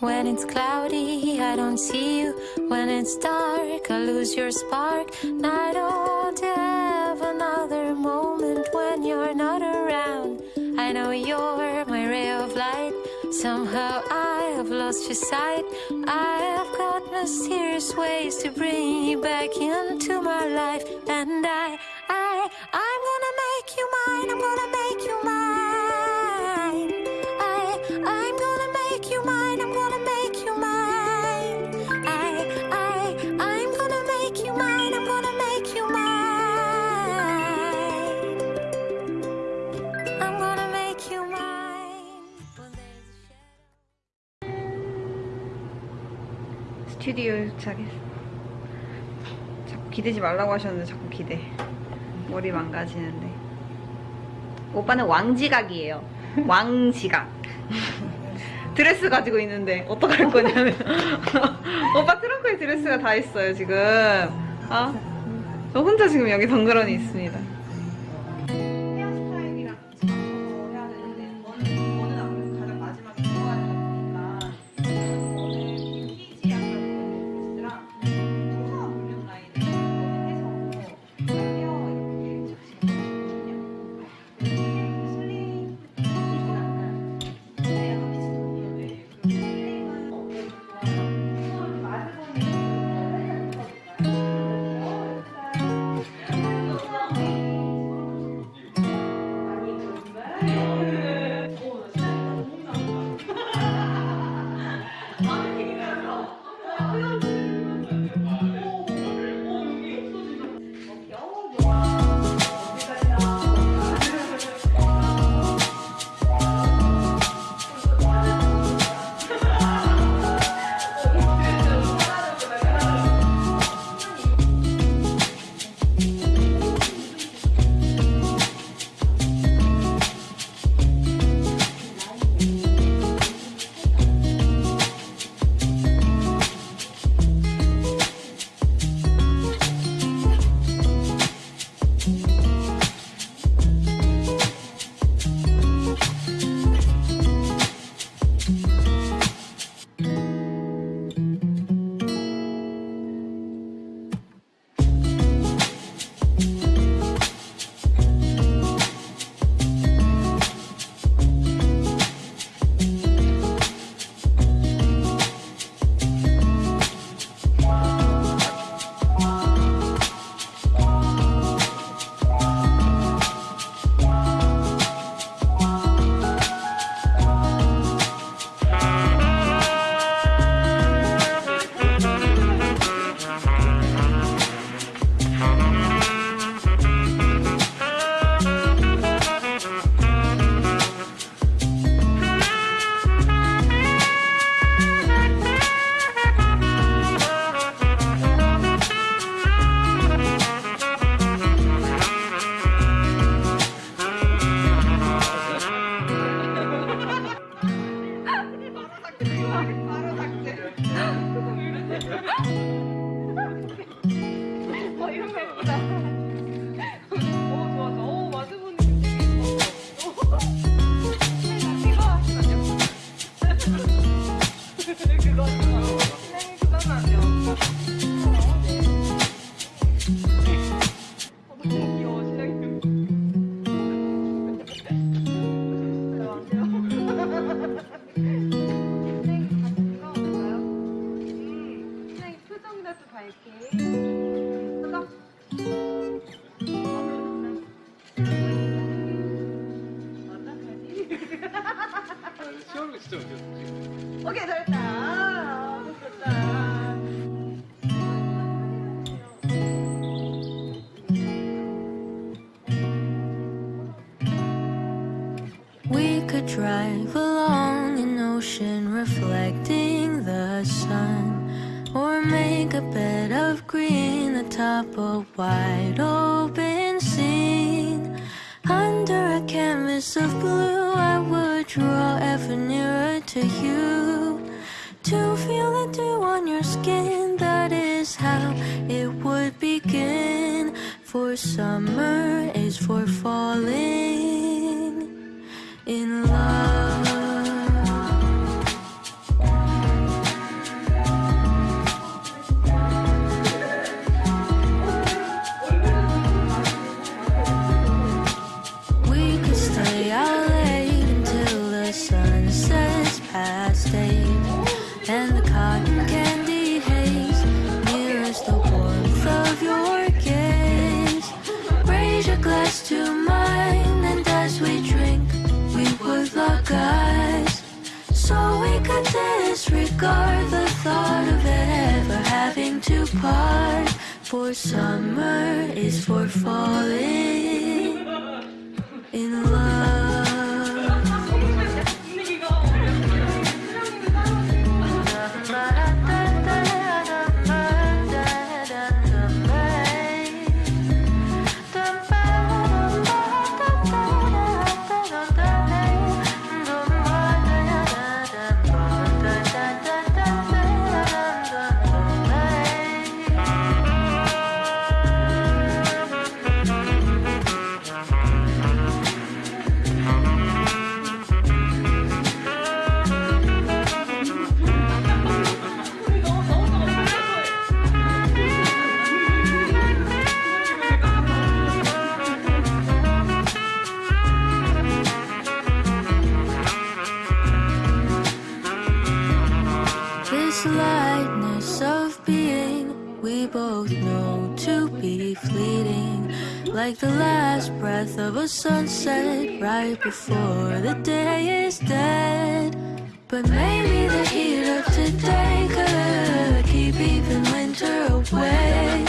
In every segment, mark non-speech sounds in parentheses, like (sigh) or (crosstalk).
When it's cloudy, I don't see you. When it's dark, I lose your spark. I don't have another moment when you're not around. I know you're my ray of light. Somehow I have lost your sight. I have got mysterious ways to bring you back into my life. And I, I, I'm gonna make you mine. I'm gonna make you mine. 스튜디오에 도착했어. 자꾸 기대지 말라고 하셨는데 자꾸 기대. 머리 망가지는데. 오빠는 왕지각이에요. (laughs) 왕지각. 드레스 가지고 있는데 어떡할 거냐면 (laughs) 오빠 트렁크에 드레스가 다 있어요 지금. 아, 저 혼자 지금 여기 덩그러니 있습니다. Drive along an ocean reflecting the sun, or make a bed of green atop a wide open scene. Under a canvas of blue, I would draw ever nearer to you. To feel the dew on your skin, that is how it would begin. For summer is for falling in love. Disregard the thought of ever having to part. For summer is for falling lightness of being we both know to be fleeting, like the last breath of a sunset right before the day is dead. But maybe the heat of today could keep even winter away.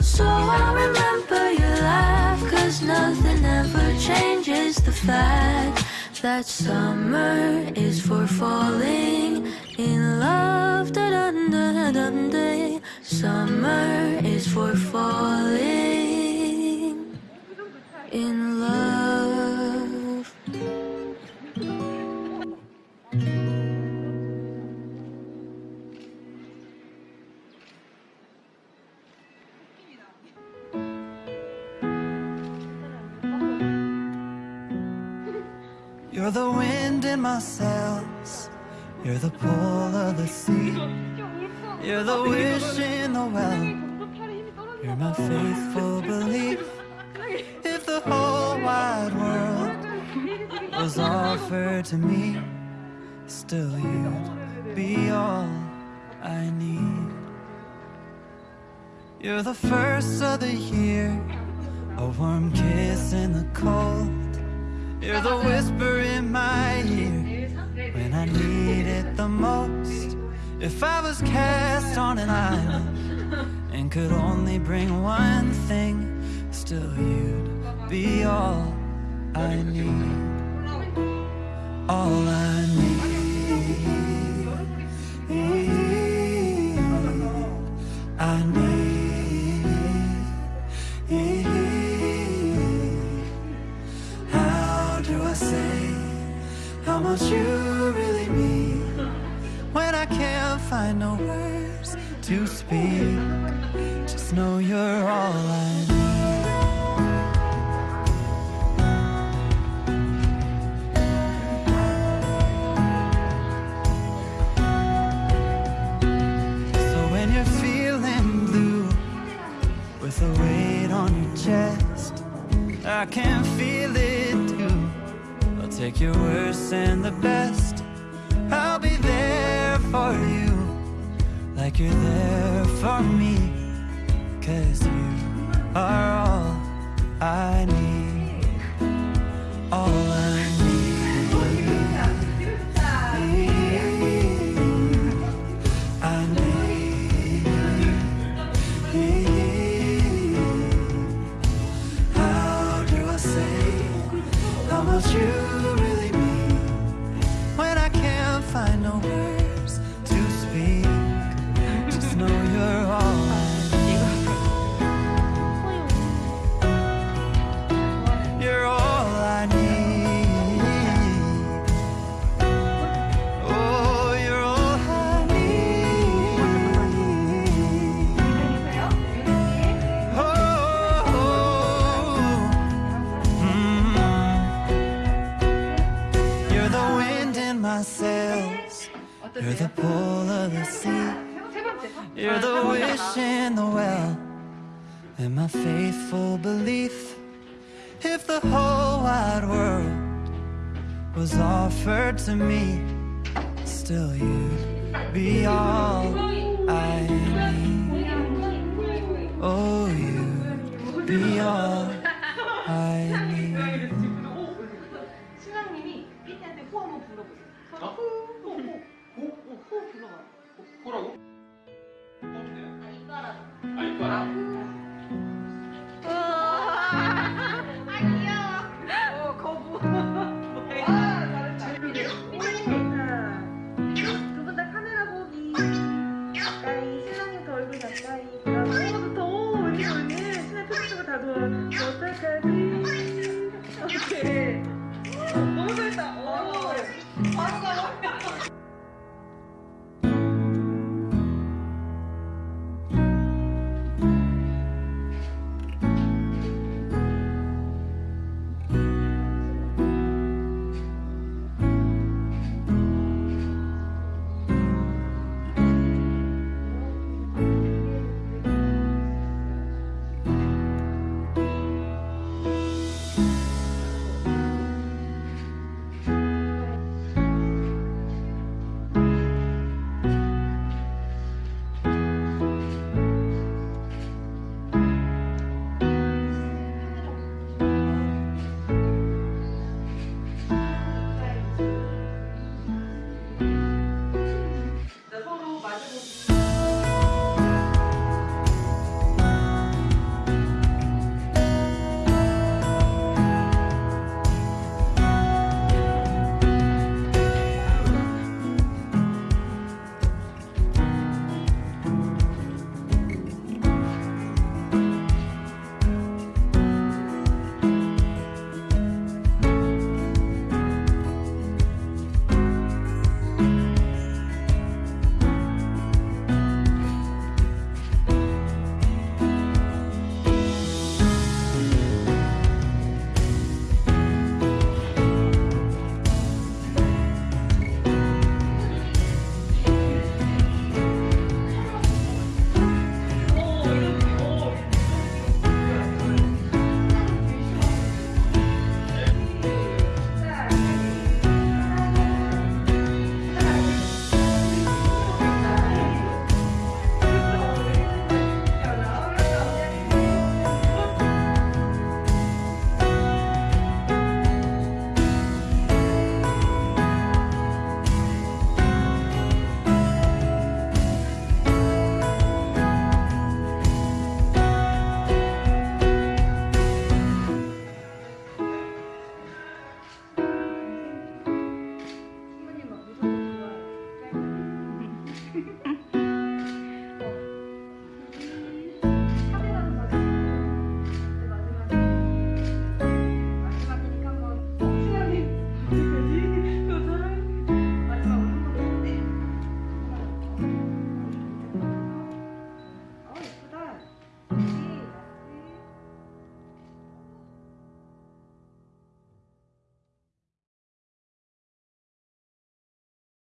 So I'll remember your laugh, cause nothing ever changes the fact that summer is for falling in love. Da -dun -dun -dun -dun. Summer is for falling in love. You're the wind in my sails. You're the pull of the sea. You're the wish in the well. You're my faithful belief. If the whole wide world was offered to me, still you'd be all I need. You're the first of the year, a warm kiss in the cold. You're the whisper in my ear when I need it the most. If I was cast on an island and could only bring one thing, still you'd be all I need. All I need. Speak? Just know you're all I need. So when you're feeling blue with a weight on your chest, I can feel it too. I'll take your worst and the best. Like you're there for me. Cause you are all I need. All I need. You're the pull of the sea. You're the wish in the well. And my faithful belief. If the whole wide world was offered to me, still you'd be all I need.